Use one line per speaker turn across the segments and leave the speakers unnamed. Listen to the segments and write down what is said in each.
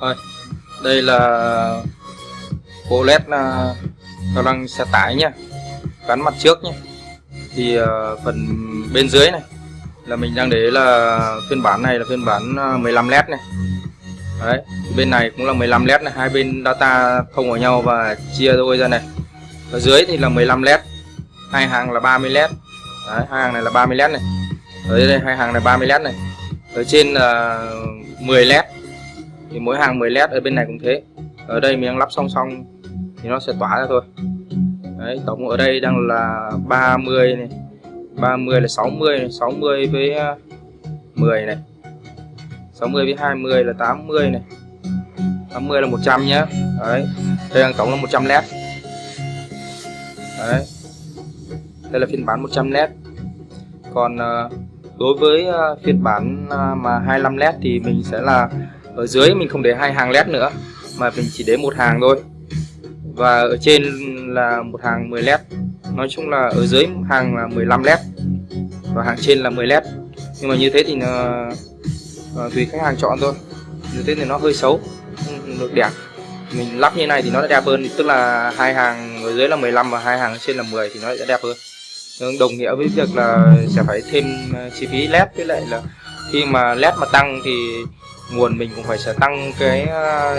thôi đây là bộ led là cao xe tải nhá. Gắn mặt trước nhé thì uh, phần bên dưới này là mình đang để là phiên bản này là phiên bản à, 15 led này. Đấy bên này cũng là 15 led này. Hai bên data thông vào nhau và chia đôi ra này. Ở dưới thì là 15 led. Hai hàng là 30 led. Đấy, hai hàng này là 30 led này. Ở đây hai hàng này 30 led này. Ở trên là 10 led thì mỗi hàng 10 led ở bên này cũng thế. Ở đây mình đang lắp song song thì nó sẽ tỏa ra thôi. Đấy, tổng ở đây đang là 30 này 30 là 60 này 60 với à, 10 này. 60 với 20 là 80 này. 80 là 100 nhé đấy, đây đang tổng là 100 led đấy, đây là phiên bản 100 led còn à, đối với à, phiên bản mà 25 led thì mình sẽ là ở dưới mình không để hai hàng led nữa mà mình chỉ để một hàng thôi. Và ở trên là một hàng 10 led. Nói chung là ở dưới hàng là 15 led và hàng trên là 10 led. Nhưng mà như thế thì nó, uh, tùy khách hàng chọn thôi. Như thế thì nó hơi xấu không được đẹp. Mình lắp như này thì nó đẹp hơn tức là hai hàng ở dưới là 15 và hai hàng trên là 10 thì nó sẽ đẹp hơn. Đồng nghĩa với việc là sẽ phải thêm ờ, chi phí led với lại là khi mà led mà tăng thì nguồn mình cũng phải sẽ tăng cái ờ,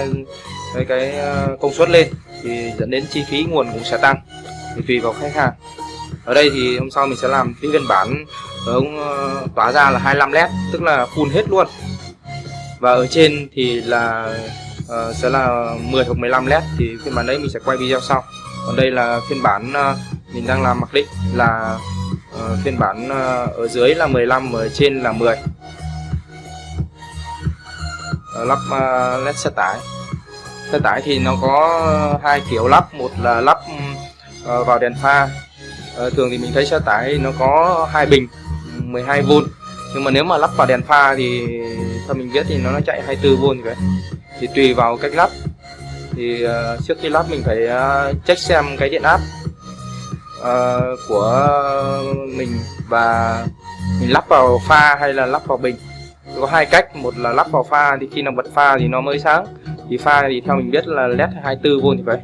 cái, cái ờ, công suất lên thì dẫn đến chi phí nguồn cũng sẽ tăng thì tùy vào khách hàng. Ở đây thì hôm sau mình sẽ làm cái phiên bản ờ, ống tỏa ra là 25 led tức là full hết luôn. Và ở trên thì là uh, sẽ là 10 hoặc 15 led thì phiên bản đấy mình sẽ quay video sau. Còn đây là phiên bản uh, mình đang làm mặc định là uh, phiên bản uh, ở dưới là 15 ở trên là 10 Ờ, lắp ờ, led xe tải. Xe tải thì nó có hai kiểu lắp. Một là lắp ờ, vào đèn pha. Thường thì mình thấy xe tải nó có hai bình 12V nhưng mà nếu mà lắp vào đèn pha thì theo mình biết thì nó, nó chạy 24V vậy thì tùy vào cách lắp. Thì uh, trước khi lắp mình phải uh, check xem cái điện áp uh, của mình và mình lắp vào pha hay là lắp vào bình có hai cách một là lắp vào pha thì khi nào bật pha thì nó mới sáng. Thì pha thì theo mình biết là led 24V thì phải.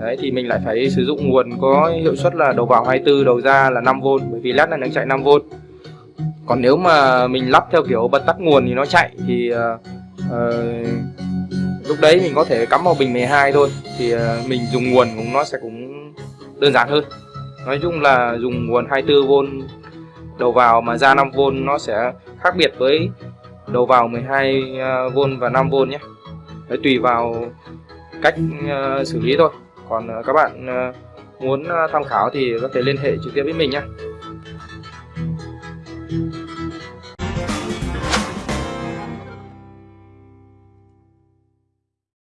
Đấy thì mình lại phải sử dụng nguồn có hiệu suất là đầu vào 24 đầu ra là 5V bởi vì led này nó chạy 5V còn nếu mà mình lắp theo kiểu bật tắt nguồn thì nó chạy thì uh, uh, lúc đấy mình có thể cắm vào bình 12 thôi. Thì uh, mình dùng nguồn cũng nó sẽ cũng đơn giản hơn. Nói chung là dùng nguồn 24V đầu vào mà ra 5V nó sẽ khác biệt với đầu vào 12V à, và 5V nhé. Đấy, tùy vào cách uh, xử lý thôi. Còn uh, các bạn uh, muốn tham khảo thì có thể liên hệ trực tiếp với mình nhé.